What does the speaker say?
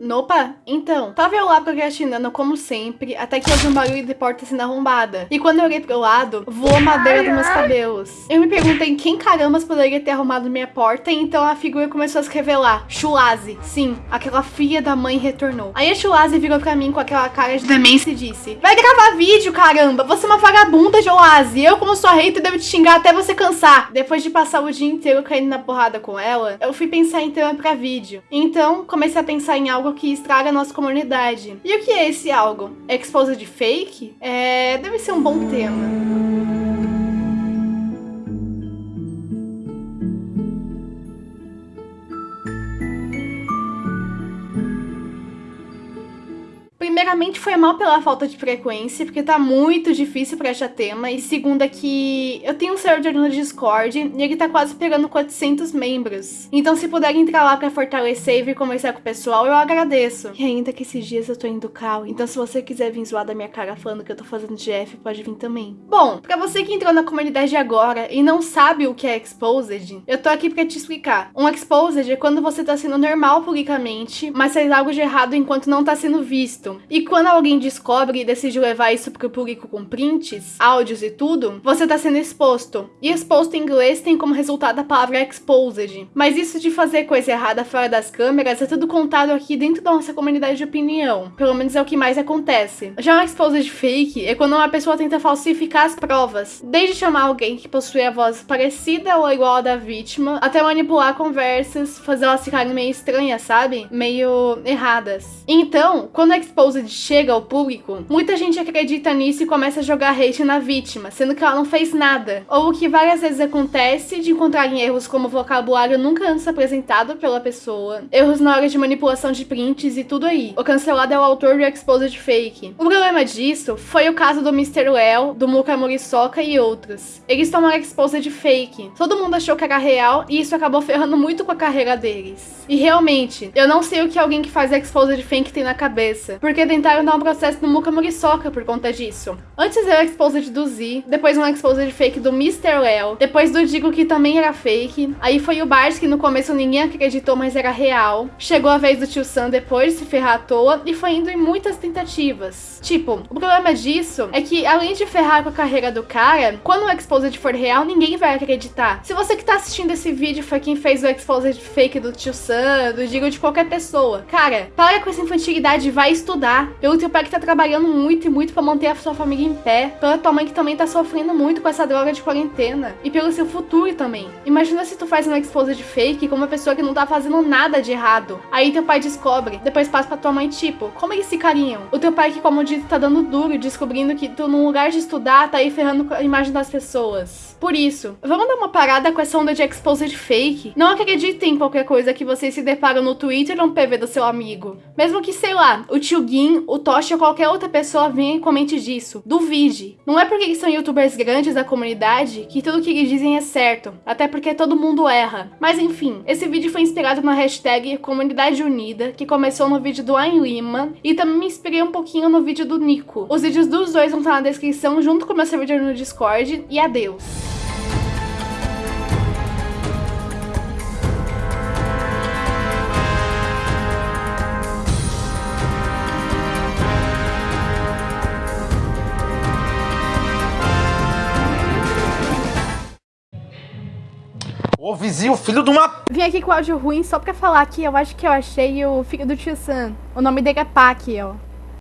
Opa, então, tava eu lá procrastinando como sempre, até que ouvi um barulho de porta sendo arrombada. E quando eu olhei pro lado, voou madeira dos meus cabelos. Eu me perguntei quem carambas poderia ter arrumado minha porta, e então a figura começou a se revelar. Chulazi, sim, aquela filha da mãe retornou. Aí a Chulazi virou pra mim com aquela cara de demência e disse, Vai gravar vídeo, caramba, você é uma vagabunda, Chulazi. Eu, como sua hater, devo te xingar até você cansar. Depois de passar o dia inteiro caindo na porrada com ela, eu fui pensar em tema pra vídeo. Então, comecei a pensar em algo que estraga a nossa comunidade. E o que é esse algo? Exposed fake? É, deve ser um bom tema. Primeiramente, foi mal pela falta de frequência, porque tá muito difícil pra achar tema. E segunda que eu tenho um servidor no Discord e ele tá quase pegando 400 membros. Então se puderem entrar lá pra fortalecer e vir conversar com o pessoal, eu agradeço. E ainda que esses dias eu tô indo cal, então se você quiser vir zoar da minha cara falando que eu tô fazendo GF, pode vir também. Bom, pra você que entrou na comunidade agora e não sabe o que é Exposed, eu tô aqui pra te explicar. Um Exposed é quando você tá sendo normal publicamente, mas faz algo de errado enquanto não tá sendo visto. E quando alguém descobre e decide levar isso pro público com prints, áudios e tudo, você tá sendo exposto. E exposto em inglês tem como resultado a palavra exposed. Mas isso de fazer coisa errada fora das câmeras é tudo contado aqui dentro da nossa comunidade de opinião. Pelo menos é o que mais acontece. Já um exposed fake é quando uma pessoa tenta falsificar as provas. Desde chamar alguém que possui a voz parecida ou igual à da vítima, até manipular conversas, fazer elas ficarem meio estranhas, sabe? Meio erradas. Então, quando é exposed chega ao público, muita gente acredita nisso e começa a jogar hate na vítima, sendo que ela não fez nada. Ou o que várias vezes acontece de encontrarem erros como vocabulário nunca antes apresentado pela pessoa, erros na hora de manipulação de prints e tudo aí. O cancelado é o autor do Exposed Fake. O problema disso foi o caso do Mr. Well, do Muka Muriçoca e outros. Eles tomaram Exposed Fake. Todo mundo achou que era real e isso acabou ferrando muito com a carreira deles. E realmente, eu não sei o que alguém que faz Exposed Fake tem na cabeça, porque tentaram dar um processo no Muka Muriçoca por conta disso. Antes era exposed do Z, depois um exposed fake do Mr. Well, depois do Digo que também era fake, aí foi o Bart que no começo ninguém acreditou, mas era real. Chegou a vez do Tio Sam depois de se ferrar à toa e foi indo em muitas tentativas. Tipo, o problema disso é que além de ferrar com a carreira do cara, quando o exposed for real, ninguém vai acreditar. Se você que tá assistindo esse vídeo foi quem fez o exposed fake do Tio Sam, do Digo de qualquer pessoa, cara, para com essa infantilidade e vai estudar pelo teu pai que tá trabalhando muito e muito pra manter a sua família em pé, pela tua mãe que também tá sofrendo muito com essa droga de quarentena, e pelo seu futuro também. Imagina se tu faz uma esposa de fake com uma pessoa que não tá fazendo nada de errado. Aí teu pai descobre, depois passa pra tua mãe, tipo, como eles se carinham? O teu pai que, como dito, tá dando duro, descobrindo que tu, num lugar de estudar, tá aí ferrando a imagem das pessoas. Por isso, vamos dar uma parada com essa onda de exposed fake? Não acreditem em qualquer coisa que vocês se deparam no Twitter ou no PV do seu amigo. Mesmo que, sei lá, o tio Gui o Toshi ou qualquer outra pessoa venha e comente disso. Duvide. Não é porque são youtubers grandes da comunidade que tudo que eles dizem é certo, até porque todo mundo erra. Mas enfim, esse vídeo foi inspirado na hashtag Comunidade Unida, que começou no vídeo do Ayn Lima, e também me inspirei um pouquinho no vídeo do Nico. Os vídeos dos dois vão estar na descrição junto com o meu servidor no Discord, e adeus! Ô vizinho, filho de uma... Vim aqui com áudio ruim só pra falar que eu acho que eu achei o filho do tio Sam. O nome dele é Pac, ó.